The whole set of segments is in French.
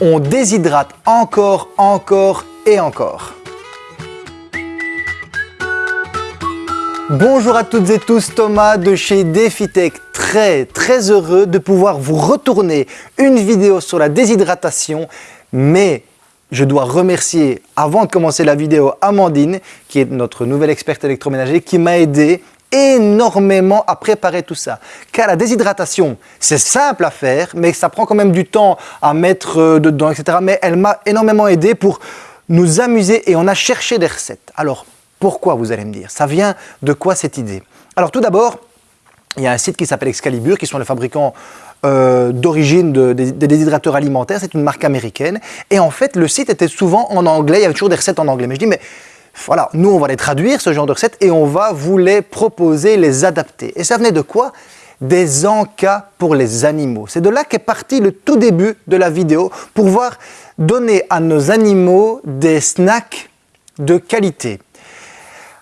on déshydrate encore, encore et encore. Bonjour à toutes et tous, Thomas de chez DefiTech. Très très heureux de pouvoir vous retourner une vidéo sur la déshydratation, mais je dois remercier, avant de commencer la vidéo, Amandine, qui est notre nouvelle experte électroménager, qui m'a aidé énormément à préparer tout ça. Car la déshydratation, c'est simple à faire, mais ça prend quand même du temps à mettre euh, dedans, etc. Mais elle m'a énormément aidé pour nous amuser et on a cherché des recettes. Alors, pourquoi vous allez me dire? Ça vient de quoi cette idée? Alors tout d'abord, il y a un site qui s'appelle Excalibur, qui sont les fabricants euh, d'origine des déshydrateurs alimentaires, c'est une marque américaine. Et en fait, le site était souvent en anglais, il y avait toujours des recettes en anglais. Mais je dis, mais voilà, nous on va les traduire, ce genre de recettes, et on va vous les proposer, les adapter. Et ça venait de quoi? Des encas pour les animaux. C'est de là qu'est parti le tout début de la vidéo, pour voir donner à nos animaux des snacks de qualité.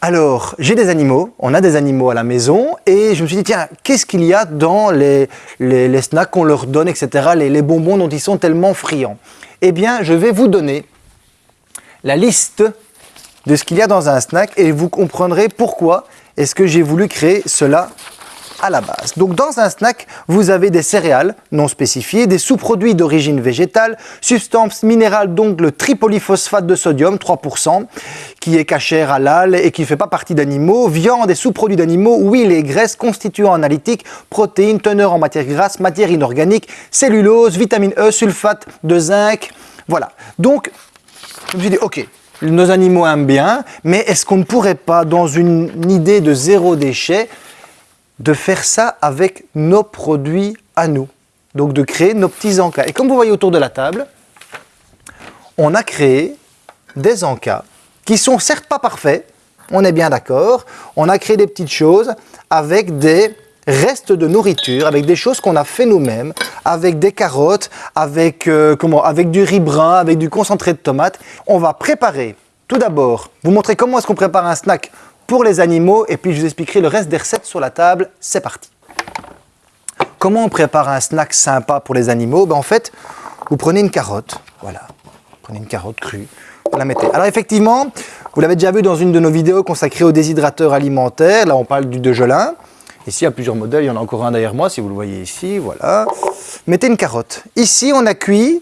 Alors, j'ai des animaux, on a des animaux à la maison et je me suis dit, tiens, qu'est-ce qu'il y a dans les, les, snacks qu'on leur donne, etc., les bonbons dont ils sont tellement friands? Eh bien, je vais vous donner la liste de ce qu'il y a dans un snack et vous comprendrez pourquoi est-ce que j'ai voulu créer cela à la base. Donc dans un snack, vous avez des céréales non spécifiées, des sous-produits d'origine végétale, substances minérales donc le tripolyphosphate de sodium 3% qui est cachère halal et qui ne fait pas partie d'animaux, viande et sous-produits d'animaux, huile et graisse, constituants analytiques, protéines, teneurs en matière grasse, matière inorganique, cellulose, vitamine E, sulfate de zinc, voilà. Donc je me suis dit ok, nos animaux aiment bien, mais est-ce qu'on ne pourrait pas, dans une idée de zéro déchet, de faire ça avec nos produits à nous? Donc de créer nos petits encas. Et comme vous voyez autour de la table, on a créé des encas qui sont certes pas parfaits, on est bien d'accord. On a créé des petites choses avec des restes de nourriture, avec des choses qu'on a fait nous-mêmes, avec des carottes, avec, euh, comment, avec du riz brun, avec du concentré de tomate. On va préparer, tout d'abord, vous montrer comment est-ce qu'on prépare un snack pour les animaux et puis je vous expliquerai le reste des recettes sur la table. C'est parti Comment on prépare un snack sympa pour les animaux? Ben, En fait, vous prenez une carotte, voilà, vous prenez une carotte crue, vous la mettez. Alors effectivement, vous l'avez déjà vu dans une de nos vidéos consacrées aux déshydrateurs alimentaires, là on parle du de gelin. Ici, il y a plusieurs modèles, il y en a encore un derrière moi, si vous le voyez ici, voilà. Mettez une carotte. Ici, on a cuit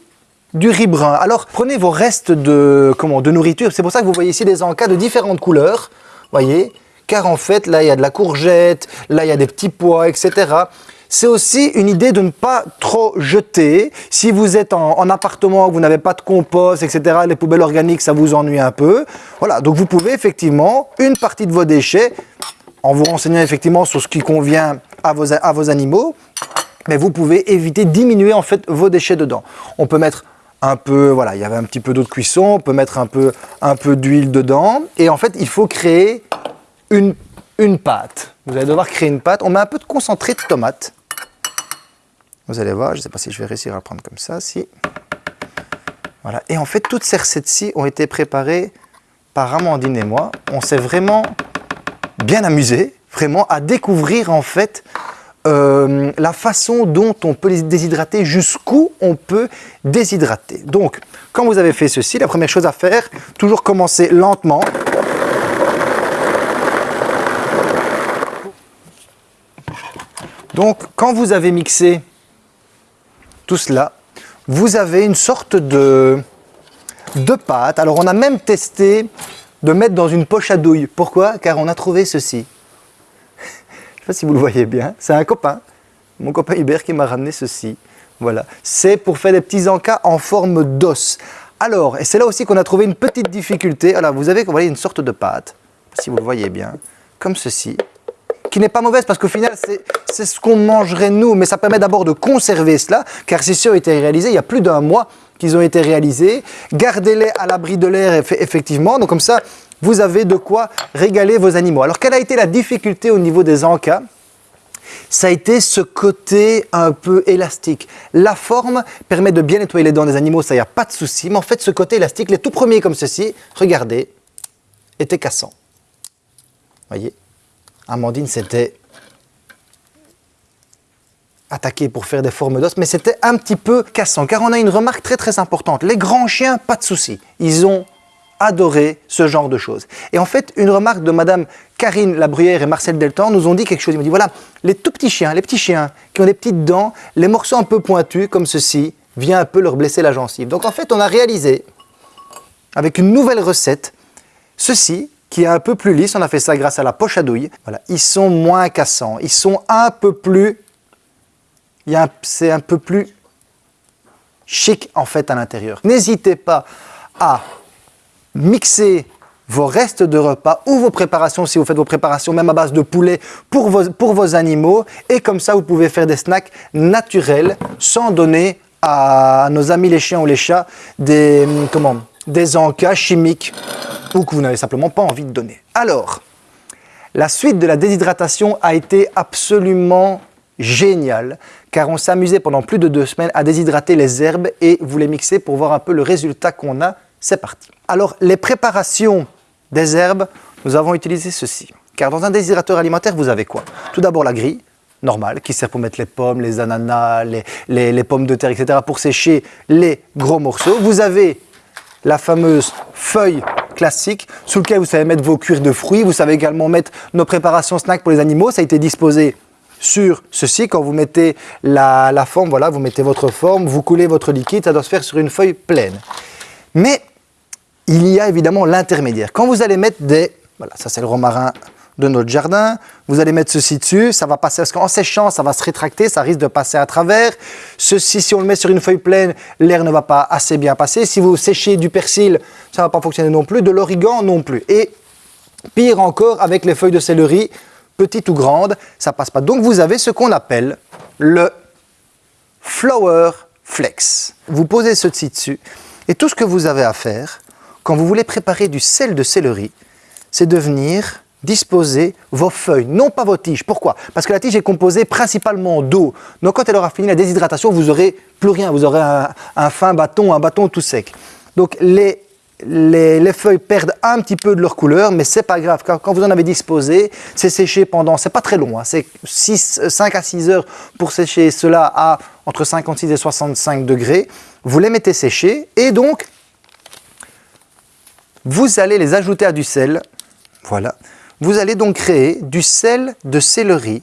du riz brun. Alors, prenez vos restes de, comment, de nourriture. C'est pour ça que vous voyez ici des encas de différentes couleurs voyez? Car en fait, là, il y a de la courgette, là, il y a des petits pois, etc. C'est aussi une idée de ne pas trop jeter. Si vous êtes en, appartement, vous n'avez pas de compost, etc., les poubelles organiques, ça vous ennuie un peu. Voilà, donc vous pouvez effectivement, une partie de vos déchets, en vous renseignant effectivement sur ce qui convient à vos, animaux, mais vous pouvez éviter, diminuer en fait vos déchets dedans. On peut mettre un peu, voilà, il y avait un petit peu d'eau de cuisson, on peut mettre un peu, un peu d'huile dedans. Et en fait, il faut créer une, pâte. Vous allez devoir créer une pâte. On met un peu de concentré de tomate. Vous allez voir, je ne sais pas si je vais réussir à prendre comme ça, si. Voilà. Et en fait, toutes ces recettes-ci ont été préparées par Amandine et moi. On s'est vraiment bien amusé, vraiment, à découvrir en fait euh, la façon dont on peut les déshydrater, jusqu'où on peut déshydrater. Donc, quand vous avez fait ceci, la première chose à faire, toujours commencer lentement. Donc, quand vous avez mixé tout cela, vous avez une sorte de, de pâte. Alors, on a même testé de mettre dans une poche à douille. Pourquoi Car on a trouvé ceci sais pas si vous le voyez bien, c'est un copain, mon copain Hubert qui m'a ramené ceci. Voilà, c'est pour faire des petits encas en forme d'os. Alors, et c'est là aussi qu'on a trouvé une petite difficulté. Alors, vous avez vous voyez, une sorte de pâte, si vous le voyez bien, comme ceci, qui n'est pas mauvaise parce qu'au final, c'est ce qu'on mangerait nous, mais ça permet d'abord de conserver cela, car ceci a été réalisé il y a plus d'un mois qu'ils ont été réalisés. Gardez-les à l'abri de l'air, effectivement. Donc comme ça, vous avez de quoi régaler vos animaux. Alors, quelle a été la difficulté au niveau des encas? Ça a été ce côté un peu élastique. La forme permet de bien nettoyer les dents des animaux, ça n'y a pas de souci. Mais en fait, ce côté élastique, les tout premiers comme ceci, regardez, étaient cassants. voyez? Amandine, c'était attaquer pour faire des formes d'os, mais c'était un petit peu cassant, car on a une remarque très très importante. Les grands chiens, pas de souci, ils ont adoré ce genre de choses. Et en fait, une remarque de Madame Karine Labruyère et Marcel Deltan nous ont dit quelque chose. Ils m'ont dit, voilà, les tout petits chiens, les petits chiens qui ont des petites dents, les morceaux un peu pointus comme ceci, vient un peu leur blesser la gencive. Donc en fait, on a réalisé, avec une nouvelle recette, ceci, qui est un peu plus lisse, on a fait ça grâce à la poche à douille. Voilà, ils sont moins cassants, ils sont un peu plus... C'est un peu plus chic en fait à l'intérieur. N'hésitez pas à mixer vos restes de repas ou vos préparations, si vous faites vos préparations même à base de poulet pour vos, pour vos animaux. Et comme ça, vous pouvez faire des snacks naturels sans donner à nos amis les chiens ou les chats des, comment, des encas chimiques ou que vous n'avez simplement pas envie de donner. Alors, la suite de la déshydratation a été absolument géniale car on amusé pendant plus de deux semaines à déshydrater les herbes et vous les mixer pour voir un peu le résultat qu'on a. C'est parti. Alors, les préparations des herbes, nous avons utilisé ceci. Car dans un déshydrateur alimentaire, vous avez quoi? Tout d'abord la grille, normale, qui sert pour mettre les pommes, les ananas, les, pommes de terre, etc. pour sécher les gros morceaux. Vous avez la fameuse feuille classique sous laquelle vous savez mettre vos cuirs de fruits. Vous savez également mettre nos préparations snacks pour les animaux. Ça a été disposé sur ceci. Quand vous mettez la, la, forme, voilà, vous mettez votre forme, vous coulez votre liquide, ça doit se faire sur une feuille pleine. Mais il y a évidemment l'intermédiaire. Quand vous allez mettre des... Voilà, ça c'est le romarin de notre jardin. Vous allez mettre ceci dessus, ça va passer, parce qu'en séchant, ça va se rétracter, ça risque de passer à travers. Ceci, si on le met sur une feuille pleine, l'air ne va pas assez bien passer. Si vous séchez du persil, ça ne va pas fonctionner non plus, de l'origan non plus. Et pire encore, avec les feuilles de céleri, petites ou grandes, ça passe pas. Donc vous avez ce qu'on appelle le Flower Flex. Vous posez ceci dessus, et tout ce que vous avez à faire, quand vous voulez préparer du sel de céleri, c'est de venir disposer vos feuilles, non pas vos tiges. Pourquoi? Parce que la tige est composée principalement d'eau. Donc quand elle aura fini la déshydratation, vous n'aurez plus rien. Vous aurez un, fin bâton, un bâton tout sec. Donc les, les, feuilles perdent un petit peu de leur couleur, mais c'est pas grave. Quand, vous en avez disposé, c'est séché pendant, c'est pas très long, hein. c'est 5 à 6 heures pour sécher cela à entre 56 et 65 degrés. Vous les mettez sécher et donc vous allez les ajouter à du sel. Voilà. Vous allez donc créer du sel de céleri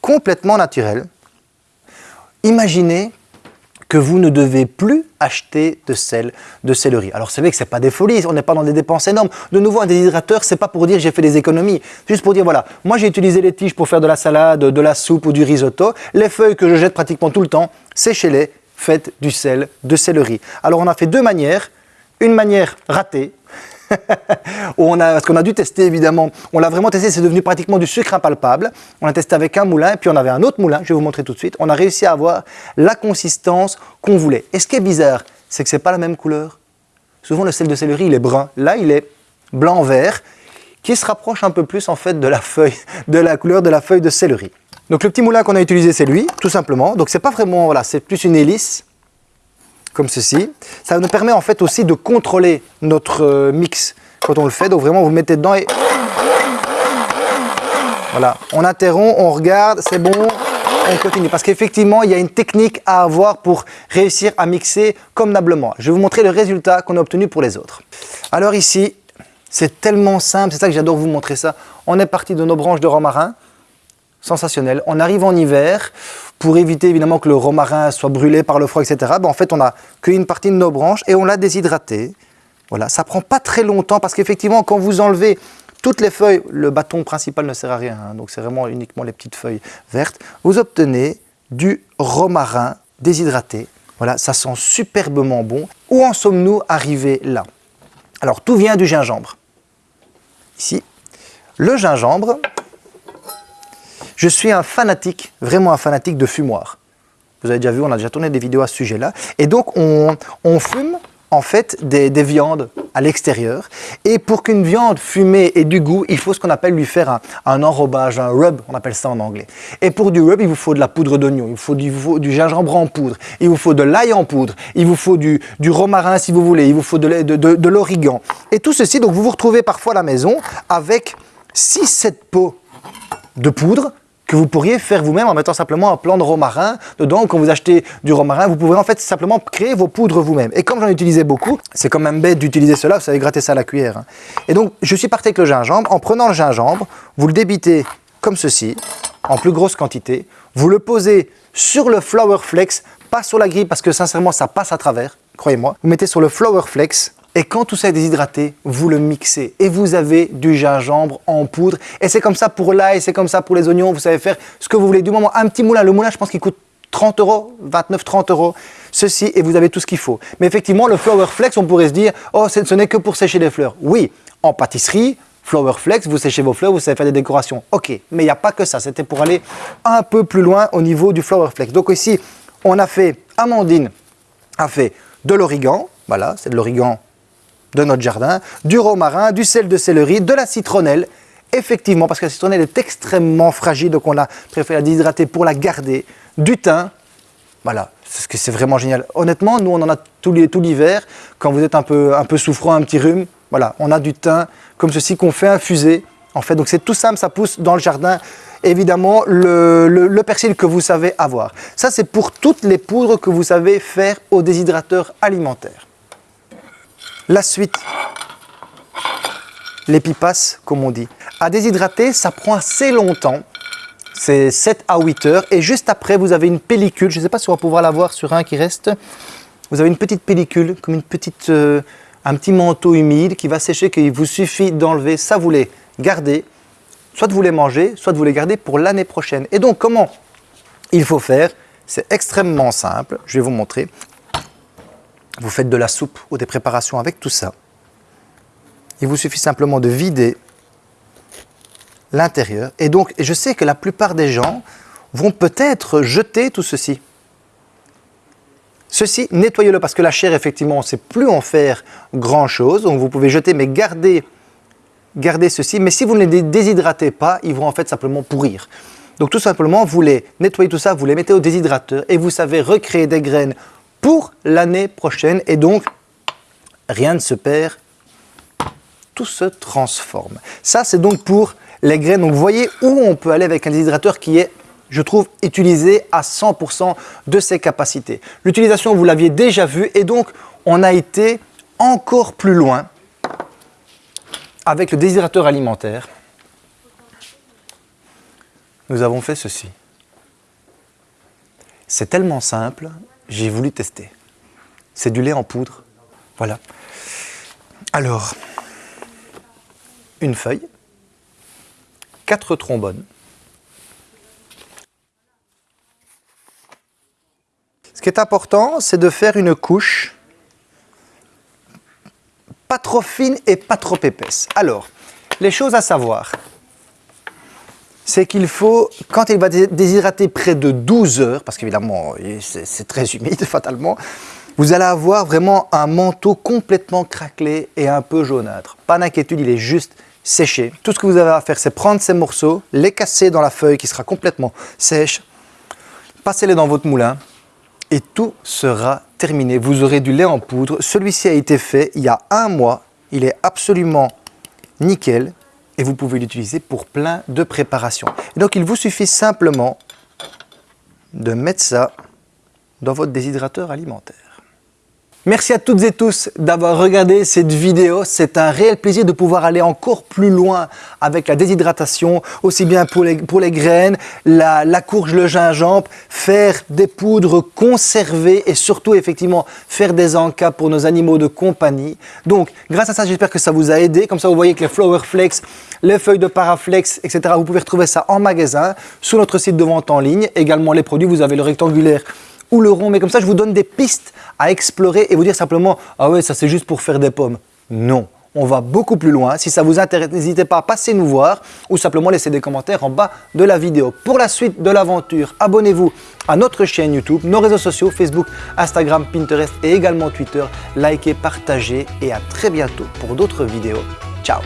complètement naturel. Imaginez que vous ne devez plus acheter de sel de céleri. Alors c'est vrai que ce n'est pas des folies, on n'est pas dans des dépenses énormes. De nouveau, un déshydrateur, c'est pas pour dire j'ai fait des économies. Juste pour dire, voilà, moi j'ai utilisé les tiges pour faire de la salade, de la soupe ou du risotto. Les feuilles que je jette pratiquement tout le temps, séchez-les, faites du sel de céleri. Alors on a fait deux manières. Une manière ratée, on a, parce qu'on a dû tester évidemment, on l'a vraiment testé, c'est devenu pratiquement du sucre impalpable. On a testé avec un moulin, puis on avait un autre moulin, je vais vous montrer tout de suite. On a réussi à avoir la consistance qu'on voulait. Et ce qui est bizarre, c'est que ce n'est pas la même couleur. Souvent le sel de céleri, il est brun. Là, il est blanc-vert, qui se rapproche un peu plus en fait de la de la couleur de la feuille de céleri. Donc le petit moulin qu'on a utilisé, c'est lui, tout simplement. Donc c'est pas vraiment, voilà, c'est plus une hélice comme ceci. Ça nous permet en fait aussi de contrôler notre euh, mix quand on le fait. Donc vraiment, vous mettez dedans et... Voilà, on interrompt, on regarde, c'est bon, on continue. Parce qu'effectivement, il y a une technique à avoir pour réussir à mixer convenablement. Je vais vous montrer le résultat qu'on a obtenu pour les autres. Alors ici, c'est tellement simple, c'est ça que j'adore vous montrer ça. On est parti de nos branches de romarin, sensationnel. On arrive en hiver, pour éviter évidemment que le romarin soit brûlé par le froid, etc. Ben, en fait, on a cueilli une partie de nos branches et on l'a déshydraté. Voilà, ça prend pas très longtemps parce qu'effectivement, quand vous enlevez toutes les feuilles, le bâton principal ne sert à rien, hein, donc c'est vraiment uniquement les petites feuilles vertes, vous obtenez du romarin déshydraté. Voilà, ça sent superbement bon. Où en sommes-nous arrivés là? Alors, tout vient du gingembre. Ici, le gingembre, je suis un fanatique, vraiment un fanatique de fumoir. Vous avez déjà vu, on a déjà tourné des vidéos à ce sujet-là. Et donc, on, fume en fait des, viandes à l'extérieur. Et pour qu'une viande fumée ait du goût, il faut ce qu'on appelle lui faire un, enrobage, un rub, on appelle ça en anglais. Et pour du rub, il vous faut de la poudre d'oignon, il vous faut du, gingembre en poudre, il vous faut de l'ail en poudre, il vous faut du, romarin si vous voulez, il vous faut de, l'origan. Et tout ceci, donc vous vous retrouvez parfois à la maison avec 6-7 pots de poudre que vous pourriez faire vous-même en mettant simplement un plan de romarin dedans. Quand vous achetez du romarin, vous pouvez en fait simplement créer vos poudres vous-même. Et comme j'en utilisais beaucoup, c'est quand même bête d'utiliser cela, vous savez gratter ça à la cuillère. hein. Et donc, je suis parti avec le gingembre. En prenant le gingembre, vous le débitez comme ceci, en plus grosse quantité. Vous le posez sur le Flour Flex, pas sur la grille parce que sincèrement, ça passe à travers, croyez-moi. Vous mettez sur le Flour Flex et quand tout ça est déshydraté, vous le mixez et vous avez du gingembre en poudre. Et c'est comme ça pour l'ail, c'est comme ça pour les oignons, vous savez faire ce que vous voulez. Du moment, un petit moulin, le moulin, je pense qu'il coûte 30 euros, 29, 30 euros, ceci, et vous avez tout ce qu'il faut. Mais effectivement, le Flour Flex, on pourrait se dire, oh, ce n'est que pour sécher les fleurs. Oui, en pâtisserie, Flour Flex, vous séchez vos fleurs, vous savez faire des décorations. Ok, mais il n'y a pas que ça, c'était pour aller un peu plus loin au niveau du Flour Flex. Donc ici, on a fait, Amandine a fait de l'origan, voilà, c'est de l'origan de notre jardin, du romarin, du sel de céleri, de la citronnelle, effectivement, parce que la citronnelle est extrêmement fragile, donc on a préféré la déshydrater pour la garder, du thym, voilà, c'est ce que c'est vraiment génial. Honnêtement, nous on en a tout l'hi- tout l'hiver, quand vous êtes un peu, un peu souffrant, un petit rhume, voilà, on a du thym comme ceci qu'on fait infuser, en fait, donc c'est tout simple, ça pousse dans le jardin. Évidemment, le- le persil que vous savez avoir. Ça, c'est pour toutes les poudres que vous savez faire au déshydrateur alimentaire. La suite, les pipas, comme on dit. À déshydrater, ça prend assez longtemps. C'est 7 à 8 heures. Et juste après, vous avez une pellicule. Je ne sais pas si on va pouvoir la voir sur un qui reste. Vous avez une petite pellicule, comme une petite, euh, un petit manteau humide qui va sécher, qu'il vous suffit d'enlever. Ça, vous les gardez. Soit vous les mangez, soit vous les gardez pour l'année prochaine. Et donc, comment il faut faire? C'est extrêmement simple. Je vais vous montrer. Vous faites de la soupe ou des préparations avec tout ça. Il vous suffit simplement de vider l'intérieur. Et donc, je sais que la plupart des gens vont peut-être jeter tout ceci. Ceci, nettoyez-le parce que la chair, effectivement, on ne sait plus en faire grand-chose. Donc, vous pouvez jeter, mais gardez, gardez ceci. Mais si vous ne les déshydratez pas, ils vont en fait simplement pourrir. Donc, tout simplement, vous les nettoyez tout ça, vous les mettez au déshydrateur et vous savez recréer des graines pour l'année prochaine. Et donc, rien ne se perd, tout se transforme. Ça, c'est donc pour les graines. Donc, vous voyez où on peut aller avec un déshydrateur qui est, je trouve, utilisé à 100% de ses capacités. L'utilisation, vous l'aviez déjà vu, et donc, on a été encore plus loin avec le déshydrateur alimentaire. Nous avons fait ceci. C'est tellement simple, j'ai voulu tester. C'est du lait en poudre. Voilà. Alors, une feuille, quatre trombones. Ce qui est important, c'est de faire une couche pas trop fine et pas trop épaisse. Alors, les choses à savoir, c'est qu'il faut, quand il va dé- déshydrater près de 12 heures, parce qu'évidemment, c'est très humide fatalement, vous allez avoir vraiment un manteau complètement craquelé et un peu jaunâtre. Pas d'inquiétude, il est juste séché. Tout ce que vous avez à faire, c'est prendre ces morceaux, les casser dans la feuille qui sera complètement sèche, passez-les dans votre moulin et tout sera terminé. Vous aurez du lait en poudre. Celui-ci a été fait il y a un mois. Il est absolument nickel et vous pouvez l'utiliser pour plein de préparations. Donc, il vous suffit simplement de mettre ça dans votre déshydrateur alimentaire. Merci à toutes et tous d'avoir regardé cette vidéo. C'est un réel plaisir de pouvoir aller encore plus loin avec la déshydratation, aussi bien pour les, graines, la, la courge, le gingembre, faire des poudres conservées et surtout effectivement faire des encas pour nos animaux de compagnie. Donc grâce à ça, j'espère que ça vous a aidé. Comme ça, vous voyez que les Flower Flex, les feuilles de Paraflex, etc., vous pouvez retrouver ça en magasin, sur notre site de vente en ligne. Également les produits, vous avez le rectangulaire ou le rond, mais comme ça je vous donne des pistes à explorer et vous dire simplement « Ah ouais, ça c'est juste pour faire des pommes ». Non, on va beaucoup plus loin. Si ça vous intéresse, n'hésitez pas à passer nous voir ou simplement laisser des commentaires en bas de la vidéo. Pour la suite de l'aventure, abonnez-vous à notre chaîne YouTube, nos réseaux sociaux, Facebook, Instagram, Pinterest et également Twitter. Likez, partagez et à très bientôt pour d'autres vidéos. Ciao